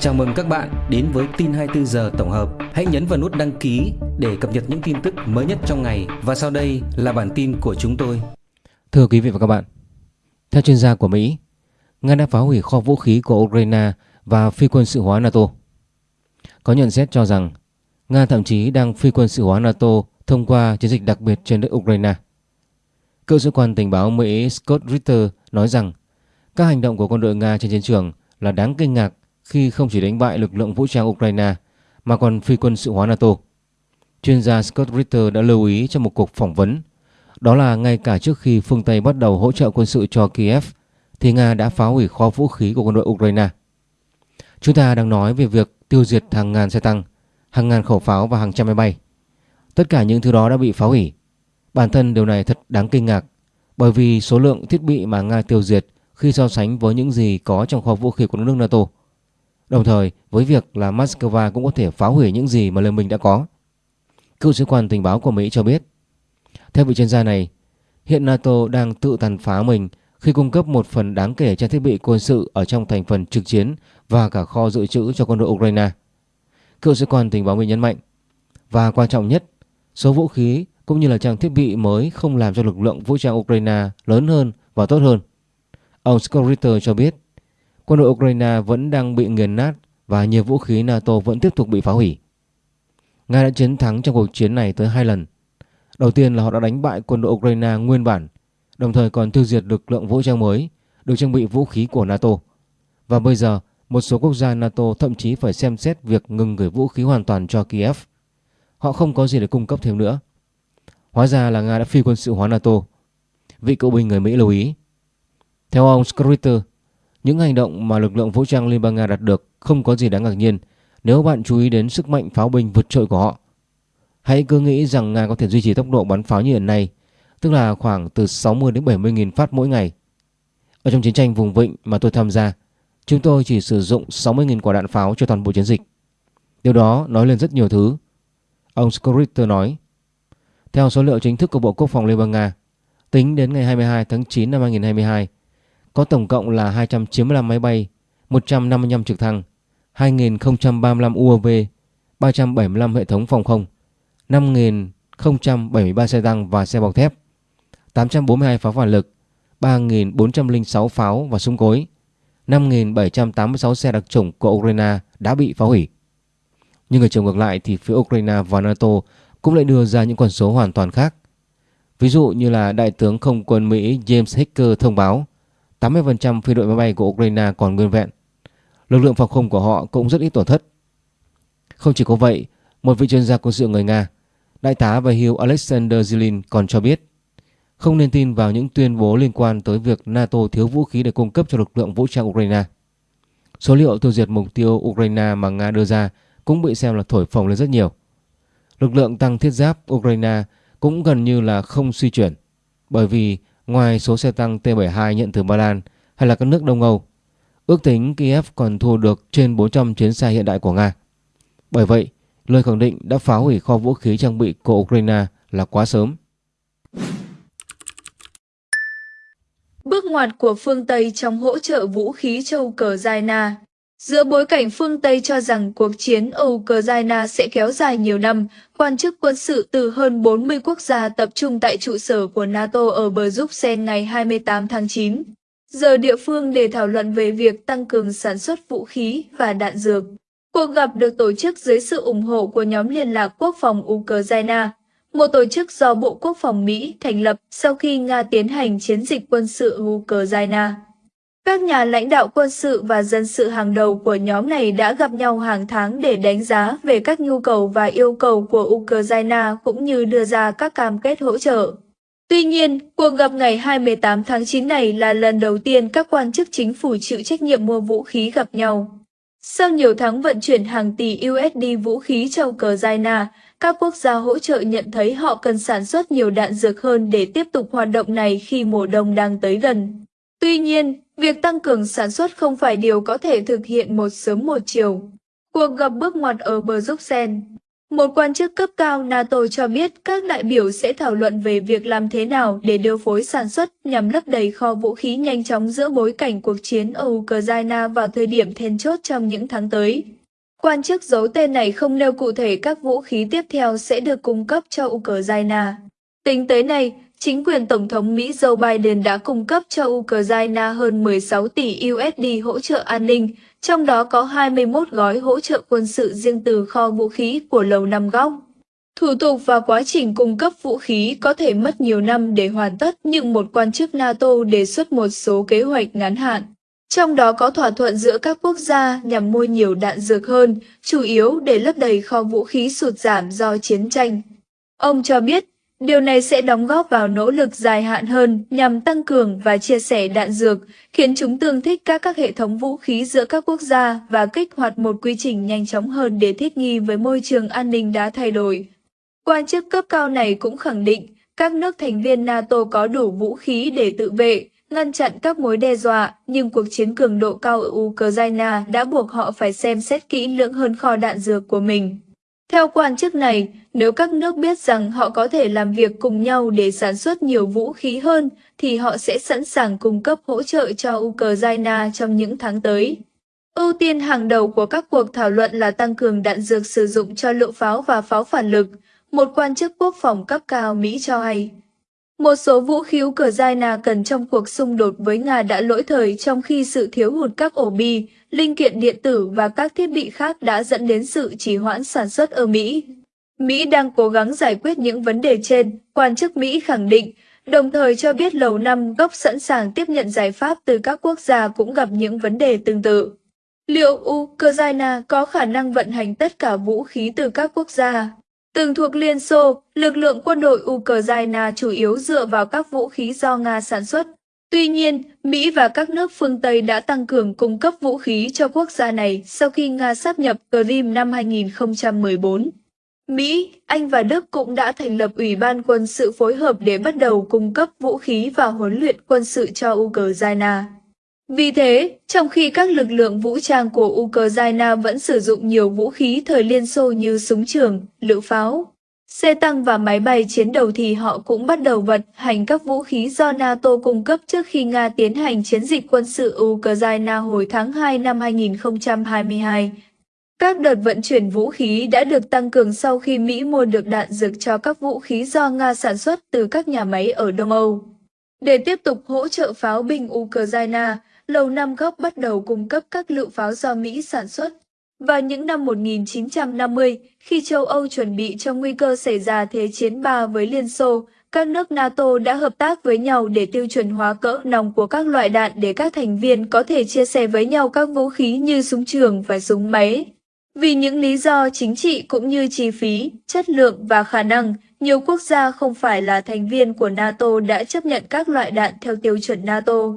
Chào mừng các bạn đến với tin 24 giờ tổng hợp. Hãy nhấn vào nút đăng ký để cập nhật những tin tức mới nhất trong ngày và sau đây là bản tin của chúng tôi. Thưa quý vị và các bạn, theo chuyên gia của Mỹ, Nga đã phá hủy kho vũ khí của Ukraine và phi quân sự hóa NATO. Có nhận xét cho rằng Nga thậm chí đang phi quân sự hóa NATO thông qua chiến dịch đặc biệt trên đất Ukraine. Cựu sĩ quan tình báo Mỹ Scott Ritter nói rằng các hành động của quân đội Nga trên chiến trường là đáng kinh ngạc khi không chỉ đánh bại lực lượng vũ trang Ukraine mà còn phi quân sự hóa NATO. Chuyên gia Scott Ritter đã lưu ý trong một cuộc phỏng vấn đó là ngay cả trước khi phương Tây bắt đầu hỗ trợ quân sự cho Kiev thì Nga đã phá hủy kho vũ khí của quân đội Ukraine. Chúng ta đang nói về việc tiêu diệt hàng ngàn xe tăng, hàng ngàn khẩu pháo và hàng trăm máy bay. Tất cả những thứ đó đã bị phá hủy. Bản thân điều này thật đáng kinh ngạc bởi vì số lượng thiết bị mà Nga tiêu diệt khi so sánh với những gì có trong kho vũ khí của nước NATO. Đồng thời với việc là Moscow cũng có thể phá hủy những gì mà liên minh đã có. Cựu sĩ quan tình báo của Mỹ cho biết. Theo vị chuyên gia này, hiện NATO đang tự tàn phá mình khi cung cấp một phần đáng kể trang thiết bị quân sự ở trong thành phần trực chiến và cả kho dự trữ cho quân đội Ukraine. Cựu sĩ quan tình báo Mỹ nhấn mạnh. Và quan trọng nhất, số vũ khí cũng như là trang thiết bị mới không làm cho lực lượng vũ trang Ukraine lớn hơn và tốt hơn. Ông Scott Ritter cho biết quân đội Ukraine vẫn đang bị nghiền nát và nhiều vũ khí NATO vẫn tiếp tục bị phá hủy. Nga đã chiến thắng trong cuộc chiến này tới hai lần. Đầu tiên là họ đã đánh bại quân đội Ukraine nguyên bản, đồng thời còn tiêu diệt lực lượng vũ trang mới được trang bị vũ khí của NATO. Và bây giờ, một số quốc gia NATO thậm chí phải xem xét việc ngừng gửi vũ khí hoàn toàn cho Kiev. Họ không có gì để cung cấp thêm nữa. Hóa ra là Nga đã phi quân sự hóa NATO. Vị cựu binh người Mỹ lưu ý. Theo ông Skritter, những hành động mà lực lượng vũ trang Liên bang Nga đạt được không có gì đáng ngạc nhiên nếu bạn chú ý đến sức mạnh pháo binh vượt trội của họ. Hãy cứ nghĩ rằng Nga có thể duy trì tốc độ bắn pháo như hiện nay, tức là khoảng từ 60 đến 70 nghìn phát mỗi ngày. Ở trong chiến tranh vùng vịnh mà tôi tham gia, chúng tôi chỉ sử dụng 60 nghìn quả đạn pháo cho toàn bộ chiến dịch. Điều đó nói lên rất nhiều thứ. Ông Skritter nói, theo số liệu chính thức của Bộ Quốc phòng Liên bang Nga, tính đến ngày 22 tháng 9 năm 2022, có tổng cộng là 295 máy bay, 155 trực thăng, 2.035 UAV, 375 hệ thống phòng không, 5.073 xe tăng và xe bọc thép, 842 pháo phản lực, 3.406 pháo và súng cối, 5.786 xe đặc chủng của Ukraine đã bị phá hủy. Nhưng ở chiều ngược lại thì phía Ukraine và NATO cũng lại đưa ra những con số hoàn toàn khác. Ví dụ như là Đại tướng không quân Mỹ James Hicker thông báo 80% phi đội máy bay của Ukraine còn nguyên vẹn. Lực lượng phòng không của họ cũng rất ít tổn thất. Không chỉ có vậy, một vị chuyên gia quân sự người Nga, Đại tá và hiệu Alexander Zilin còn cho biết không nên tin vào những tuyên bố liên quan tới việc NATO thiếu vũ khí để cung cấp cho lực lượng vũ trang Ukraine. Số liệu tiêu diệt mục tiêu Ukraine mà Nga đưa ra cũng bị xem là thổi phồng lên rất nhiều. Lực lượng tăng thiết giáp Ukraine cũng gần như là không suy chuyển bởi vì Ngoài số xe tăng T-72 nhận từ Ba Lan hay là các nước Đông Âu, ước tính Kiev còn thu được trên 400 chiến xe hiện đại của Nga. Bởi vậy, lời khẳng định đã phá hủy kho vũ khí trang bị của Ukraine là quá sớm. Bước ngoặt của phương Tây trong hỗ trợ vũ khí cho Ukraine Giữa bối cảnh phương Tây cho rằng cuộc chiến ở Ukraine sẽ kéo dài nhiều năm, quan chức quân sự từ hơn 40 quốc gia tập trung tại trụ sở của NATO ở bờ Bruxelles ngày 28 tháng 9. Giờ địa phương để thảo luận về việc tăng cường sản xuất vũ khí và đạn dược. Cuộc gặp được tổ chức dưới sự ủng hộ của nhóm liên lạc quốc phòng Ukraine, một tổ chức do Bộ Quốc phòng Mỹ thành lập sau khi Nga tiến hành chiến dịch quân sự Ukraine. Các nhà lãnh đạo quân sự và dân sự hàng đầu của nhóm này đã gặp nhau hàng tháng để đánh giá về các nhu cầu và yêu cầu của Ukraine cũng như đưa ra các cam kết hỗ trợ. Tuy nhiên, cuộc gặp ngày 28 tháng 9 này là lần đầu tiên các quan chức chính phủ chịu trách nhiệm mua vũ khí gặp nhau. Sau nhiều tháng vận chuyển hàng tỷ USD vũ khí cho Ukraine, các quốc gia hỗ trợ nhận thấy họ cần sản xuất nhiều đạn dược hơn để tiếp tục hoạt động này khi mùa đông đang tới gần. Tuy nhiên, việc tăng cường sản xuất không phải điều có thể thực hiện một sớm một chiều. Cuộc gặp bước ngoặt ở bờ Bruxelles Một quan chức cấp cao NATO cho biết các đại biểu sẽ thảo luận về việc làm thế nào để điều phối sản xuất nhằm lấp đầy kho vũ khí nhanh chóng giữa bối cảnh cuộc chiến ở Ukraine vào thời điểm then chốt trong những tháng tới. Quan chức giấu tên này không nêu cụ thể các vũ khí tiếp theo sẽ được cung cấp cho Ukraine. Tính tới nay, chính quyền Tổng thống Mỹ Joe Biden đã cung cấp cho Ukraine hơn 16 tỷ USD hỗ trợ an ninh, trong đó có 21 gói hỗ trợ quân sự riêng từ kho vũ khí của Lầu Năm Góc. Thủ tục và quá trình cung cấp vũ khí có thể mất nhiều năm để hoàn tất nhưng một quan chức NATO đề xuất một số kế hoạch ngắn hạn. Trong đó có thỏa thuận giữa các quốc gia nhằm mua nhiều đạn dược hơn, chủ yếu để lấp đầy kho vũ khí sụt giảm do chiến tranh. Ông cho biết, điều này sẽ đóng góp vào nỗ lực dài hạn hơn nhằm tăng cường và chia sẻ đạn dược, khiến chúng tương thích các các hệ thống vũ khí giữa các quốc gia và kích hoạt một quy trình nhanh chóng hơn để thích nghi với môi trường an ninh đã thay đổi. Quan chức cấp cao này cũng khẳng định các nước thành viên NATO có đủ vũ khí để tự vệ, ngăn chặn các mối đe dọa, nhưng cuộc chiến cường độ cao ở Ukraine đã buộc họ phải xem xét kỹ lưỡng hơn kho đạn dược của mình. Theo quan chức này, nếu các nước biết rằng họ có thể làm việc cùng nhau để sản xuất nhiều vũ khí hơn, thì họ sẽ sẵn sàng cung cấp hỗ trợ cho Ukraine trong những tháng tới. Ưu tiên hàng đầu của các cuộc thảo luận là tăng cường đạn dược sử dụng cho lựu pháo và pháo phản lực, một quan chức quốc phòng cấp cao Mỹ cho hay. Một số vũ khí Ukraine cần trong cuộc xung đột với Nga đã lỗi thời trong khi sự thiếu hụt các ổ bi, linh kiện điện tử và các thiết bị khác đã dẫn đến sự trì hoãn sản xuất ở Mỹ. Mỹ đang cố gắng giải quyết những vấn đề trên, quan chức Mỹ khẳng định, đồng thời cho biết Lầu Năm góc sẵn sàng tiếp nhận giải pháp từ các quốc gia cũng gặp những vấn đề tương tự. Liệu Ukraine có khả năng vận hành tất cả vũ khí từ các quốc gia? Từng thuộc Liên Xô, lực lượng quân đội Ukraine chủ yếu dựa vào các vũ khí do Nga sản xuất. Tuy nhiên, Mỹ và các nước phương Tây đã tăng cường cung cấp vũ khí cho quốc gia này sau khi Nga sáp nhập Crimea năm 2014. Mỹ, Anh và Đức cũng đã thành lập Ủy ban quân sự phối hợp để bắt đầu cung cấp vũ khí và huấn luyện quân sự cho Ukraine. Vì thế, trong khi các lực lượng vũ trang của Ukraine vẫn sử dụng nhiều vũ khí thời Liên Xô như súng trường, lựu pháo, xe tăng và máy bay chiến đấu thì họ cũng bắt đầu vận hành các vũ khí do NATO cung cấp trước khi Nga tiến hành chiến dịch quân sự Ukraine hồi tháng 2 năm 2022. Các đợt vận chuyển vũ khí đã được tăng cường sau khi Mỹ mua được đạn dược cho các vũ khí do Nga sản xuất từ các nhà máy ở Đông Âu. Để tiếp tục hỗ trợ pháo binh Ukraine, Lầu Năm Góc bắt đầu cung cấp các lựu pháo do Mỹ sản xuất. Và những năm 1950, khi châu Âu chuẩn bị cho nguy cơ xảy ra Thế chiến ba với Liên Xô, các nước NATO đã hợp tác với nhau để tiêu chuẩn hóa cỡ nòng của các loại đạn để các thành viên có thể chia sẻ với nhau các vũ khí như súng trường và súng máy. Vì những lý do chính trị cũng như chi phí, chất lượng và khả năng, nhiều quốc gia không phải là thành viên của NATO đã chấp nhận các loại đạn theo tiêu chuẩn NATO.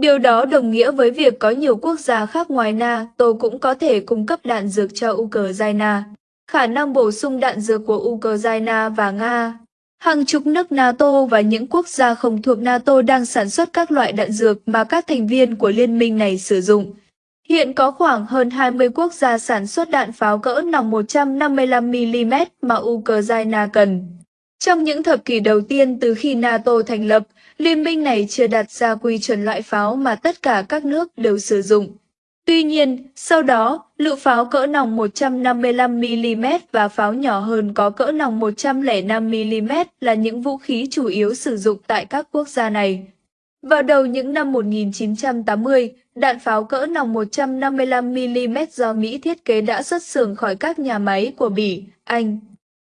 Điều đó đồng nghĩa với việc có nhiều quốc gia khác ngoài NATO cũng có thể cung cấp đạn dược cho Ukraine. Khả năng bổ sung đạn dược của Ukraine và Nga Hàng chục nước NATO và những quốc gia không thuộc NATO đang sản xuất các loại đạn dược mà các thành viên của liên minh này sử dụng. Hiện có khoảng hơn 20 quốc gia sản xuất đạn pháo cỡ nòng 155mm mà Ukraine cần. Trong những thập kỷ đầu tiên từ khi NATO thành lập, liên minh này chưa đặt ra quy chuẩn loại pháo mà tất cả các nước đều sử dụng. Tuy nhiên, sau đó, lựu pháo cỡ nòng 155mm và pháo nhỏ hơn có cỡ nòng 105mm là những vũ khí chủ yếu sử dụng tại các quốc gia này. Vào đầu những năm 1980, đạn pháo cỡ nòng 155mm do Mỹ thiết kế đã xuất xưởng khỏi các nhà máy của Bỉ, Anh,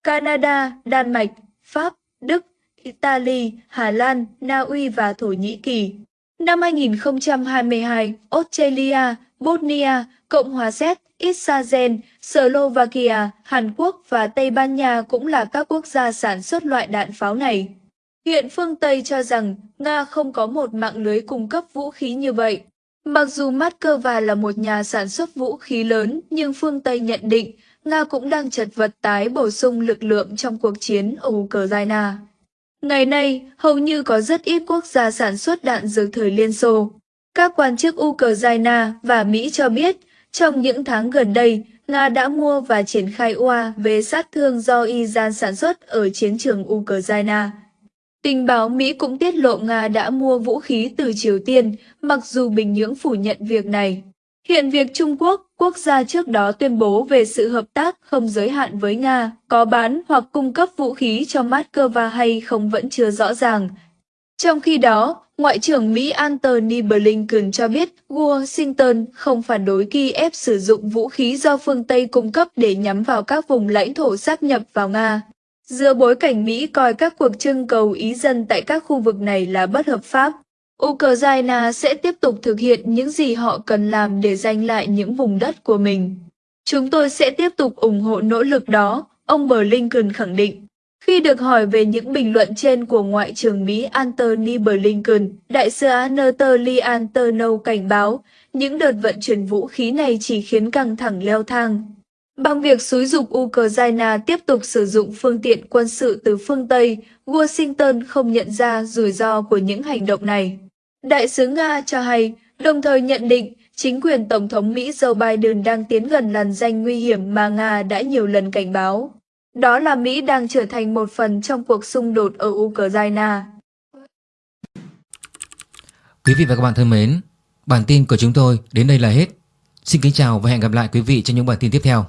Canada, Đan Mạch, Pháp, Đức, Italy, Hà Lan, Na Uy và Thổ Nhĩ Kỳ. Năm 2022, Australia, Bosnia, Cộng hòa Séc, Israel, Slovakia, Hàn Quốc và Tây Ban Nha cũng là các quốc gia sản xuất loại đạn pháo này. Hiện phương Tây cho rằng Nga không có một mạng lưới cung cấp vũ khí như vậy. Mặc dù Moscow là một nhà sản xuất vũ khí lớn, nhưng phương Tây nhận định Nga cũng đang chật vật tái bổ sung lực lượng trong cuộc chiến ở Ukraine. Ngày nay, hầu như có rất ít quốc gia sản xuất đạn dược thời Liên Xô. Các quan chức Ukraine và Mỹ cho biết, trong những tháng gần đây, Nga đã mua và triển khai UAV sát thương do Iran sản xuất ở chiến trường Ukraine. Tình báo Mỹ cũng tiết lộ Nga đã mua vũ khí từ Triều Tiên, mặc dù Bình Nhưỡng phủ nhận việc này. Hiện việc Trung Quốc, quốc gia trước đó tuyên bố về sự hợp tác không giới hạn với Nga, có bán hoặc cung cấp vũ khí cho Moscow hay không vẫn chưa rõ ràng. Trong khi đó, Ngoại trưởng Mỹ Antony Blinken cho biết Washington không phản đối Kiev sử dụng vũ khí do phương Tây cung cấp để nhắm vào các vùng lãnh thổ sát nhập vào Nga. Giữa bối cảnh Mỹ coi các cuộc trưng cầu ý dân tại các khu vực này là bất hợp pháp, Ukraine sẽ tiếp tục thực hiện những gì họ cần làm để giành lại những vùng đất của mình. Chúng tôi sẽ tiếp tục ủng hộ nỗ lực đó, ông Blinken khẳng định. Khi được hỏi về những bình luận trên của Ngoại trưởng Mỹ Antony Blinken, đại sứ Anatoly Antonov cảnh báo những đợt vận chuyển vũ khí này chỉ khiến căng thẳng leo thang. Bằng việc xúi dục Ukraine tiếp tục sử dụng phương tiện quân sự từ phương Tây, Washington không nhận ra rủi ro của những hành động này. Đại sứ Nga cho hay, đồng thời nhận định chính quyền Tổng thống Mỹ Joe Biden đang tiến gần làn danh nguy hiểm mà Nga đã nhiều lần cảnh báo. Đó là Mỹ đang trở thành một phần trong cuộc xung đột ở Ukraine. Quý vị và các bạn thân mến, bản tin của chúng tôi đến đây là hết. Xin kính chào và hẹn gặp lại quý vị trong những bản tin tiếp theo.